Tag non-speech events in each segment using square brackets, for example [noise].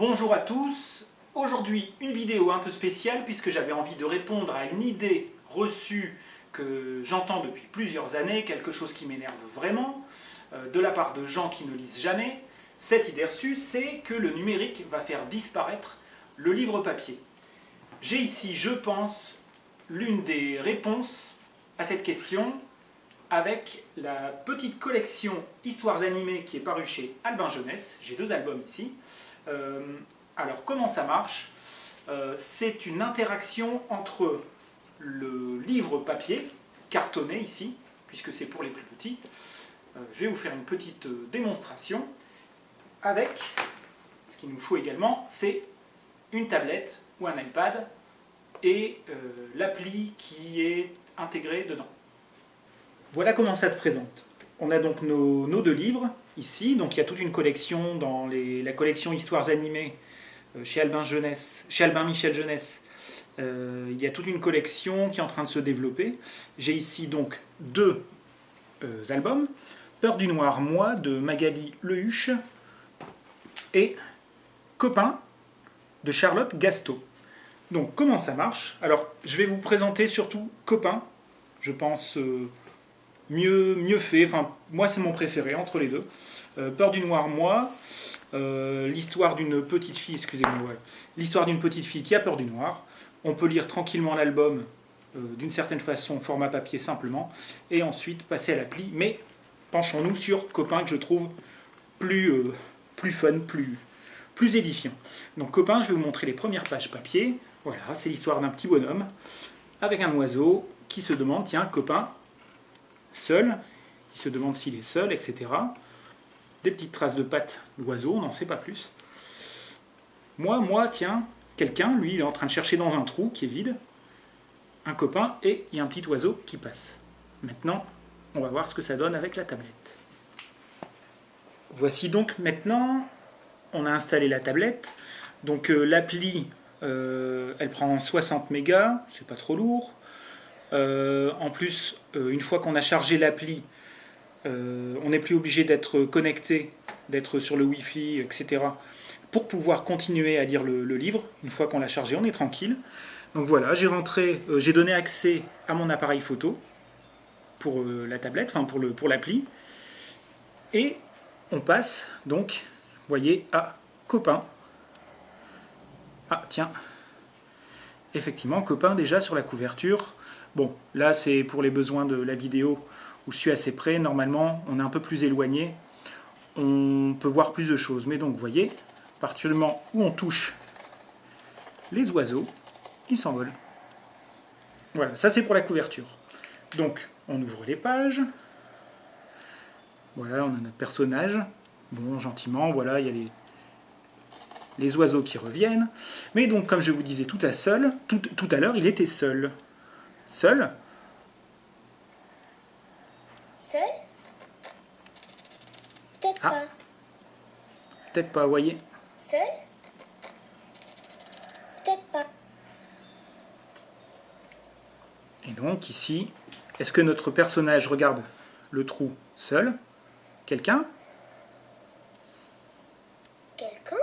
Bonjour à tous, aujourd'hui une vidéo un peu spéciale puisque j'avais envie de répondre à une idée reçue que j'entends depuis plusieurs années, quelque chose qui m'énerve vraiment, euh, de la part de gens qui ne lisent jamais. Cette idée reçue, c'est que le numérique va faire disparaître le livre papier. J'ai ici, je pense, l'une des réponses à cette question avec la petite collection Histoires animées qui est parue chez Albin Jeunesse. J'ai deux albums ici. Euh, alors, comment ça marche? Euh, C'est une interaction entre le livre papier, cartonné ici, puisque c'est pour les plus petits. Euh, je vais vous faire une petite démonstration avec, ce qu'il nous faut également, c'est une tablette ou un iPad et l'appli qui est intégrée dedans. Voilà comment ça se présente. On a donc nos, deux livres ici, donc il y a toute une collection dans la collection Histoires animées euh, chez Albin, Michel Jeunesse. Euh, il y a toute une collection qui est en train de se développer. J'ai ici donc deux euh, albums. Peur du noir, moi, de Magali Lehuche et Copain de Charlotte Gasto. Donc comment ça marche? Alors je vais vous présenter surtout Copain, je pense mieux, mieux fait. Moi, c'est mon préféré entre les deux. Euh, Peur du noir, moi. Euh, l'histoire d'une petite fille, excusez-moi, l'histoire d'une petite fille qui a peur du noir. On peut lire tranquillement l'album euh, d'une certaine façon, format papier simplement, et ensuite passer à l'appli. Mais penchons-nous sur Copain que je trouve plus, plus fun, plus, plus édifiant. Donc Copain, je vais vous montrer les premières pages papier. Voilà, c'est l'histoire d'un petit bonhomme avec un oiseau qui se demande, tiens, Copain, seul, il se demande s'il est seul, etc. Des petites traces de pattes d'oiseau, on n'en sait pas plus. Moi, moi, tiens, quelqu'un, lui, il est en train de chercher dans un trou qui est vide, un copain, et il y a un petit oiseau qui passe. Maintenant, on va voir ce que ça donne avec la tablette. Voici donc maintenant, on a installé la tablette. Donc euh, l'appli, euh, elle prend 60 mégas, c'est pas trop lourd. Euh, en plus, euh, une fois qu'on a chargé l'appli, euh, on n'est plus obligé d'être connecté, d'être sur le Wi-Fi, etc. pour pouvoir continuer à lire le, livre. Une fois qu'on l'a chargé, on est tranquille. Donc voilà, j'ai rentré, j'ai donné accès à mon appareil photo pour la tablette, enfin pour l'appli. Pour et on passe donc, vous voyez, à copain. Ah tiens, effectivement, copain déjà sur la couverture. Bon, là c'est pour les besoins de la vidéo où je suis assez près. Normalement, on est un peu plus éloigné. On peut voir plus de choses. Mais donc, vous voyez, à où on touche les oiseaux, ils s'envolent. Voilà, ça c'est pour la couverture. Donc, on ouvre les pages. Voilà, on a notre personnage. Bon, gentiment, voilà, il y a les, oiseaux qui reviennent. Mais donc, comme je vous disais tout à, seul, tout à l'heure, il était seul. Seul Seul Peut-être ah. pas. Peut-être pas, voyez. Seul Peut-être pas. Et donc ici, est-ce que notre personnage regarde le trou seul? Quelqu'un? Quelqu'un?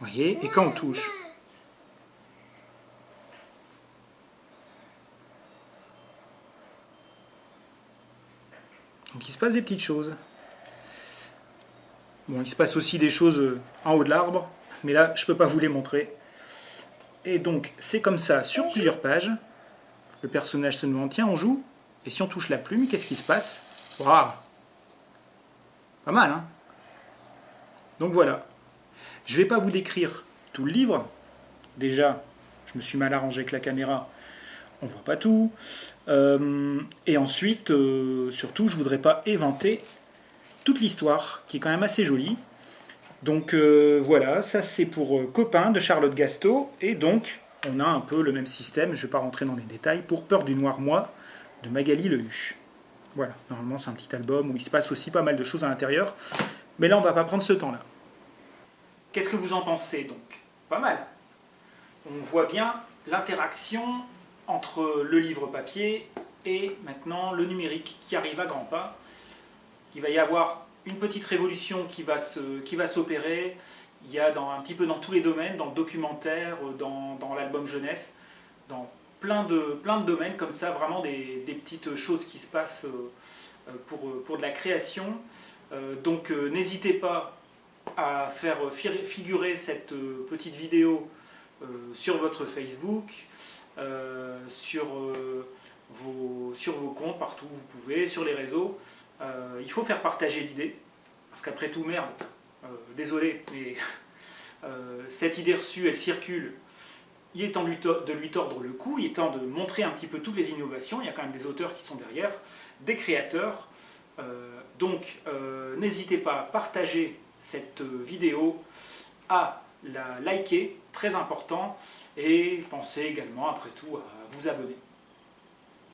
Voyez, et quand on touche? Donc il se passe des petites choses. Bon, il se passe aussi des choses euh, en haut de l'arbre, mais là, je ne peux pas vous les montrer. Et donc, c'est comme ça, sur plusieurs pages, le personnage se demande, tiens, on joue Et si on touche la plume, qu'est-ce qui se passe? Waouh Pas mal, hein Donc voilà. Je ne vais pas vous décrire tout le livre. Déjà, je me suis mal arrangé avec la caméra, on voit pas tout. Euh, et ensuite, euh, surtout, je voudrais pas éventer toute l'histoire, qui est quand même assez jolie. Donc euh, voilà, ça c'est pour Copain de Charlotte Gasto, et donc on a un peu le même système, je ne vais pas rentrer dans les détails, pour Peur du Noir Moi de Magali Lehuche. Voilà, normalement c'est un petit album où il se passe aussi pas mal de choses à l'intérieur, mais là on va pas prendre ce temps-là. Qu'est-ce que vous en pensez donc? Pas mal. On voit bien l'interaction entre le livre papier et maintenant le numérique qui arrive à grands pas. Il va y avoir une petite révolution qui va s'opérer, il y a un petit peu dans tous les domaines, dans le documentaire, dans, dans l'album jeunesse, dans plein de, plein de domaines comme ça, vraiment des, des petites choses qui se passent pour, pour de la création. Donc n'hésitez pas à faire figurer cette petite vidéo sur votre Facebook, sur vos, sur vos comptes, partout où vous pouvez, sur les réseaux. Euh, il faut faire partager l'idée, parce qu'après tout, merde, euh, désolé, mais [laughs] euh, cette idée reçue, elle circule. Il est temps de lui tordre le cou, il est temps de montrer un petit peu toutes les innovations. Il y a quand même des auteurs qui sont derrière, des créateurs. donc, n'hésitez pas à partager cette vidéo, à la liker, très important, et pensez également, après tout, à vous abonner.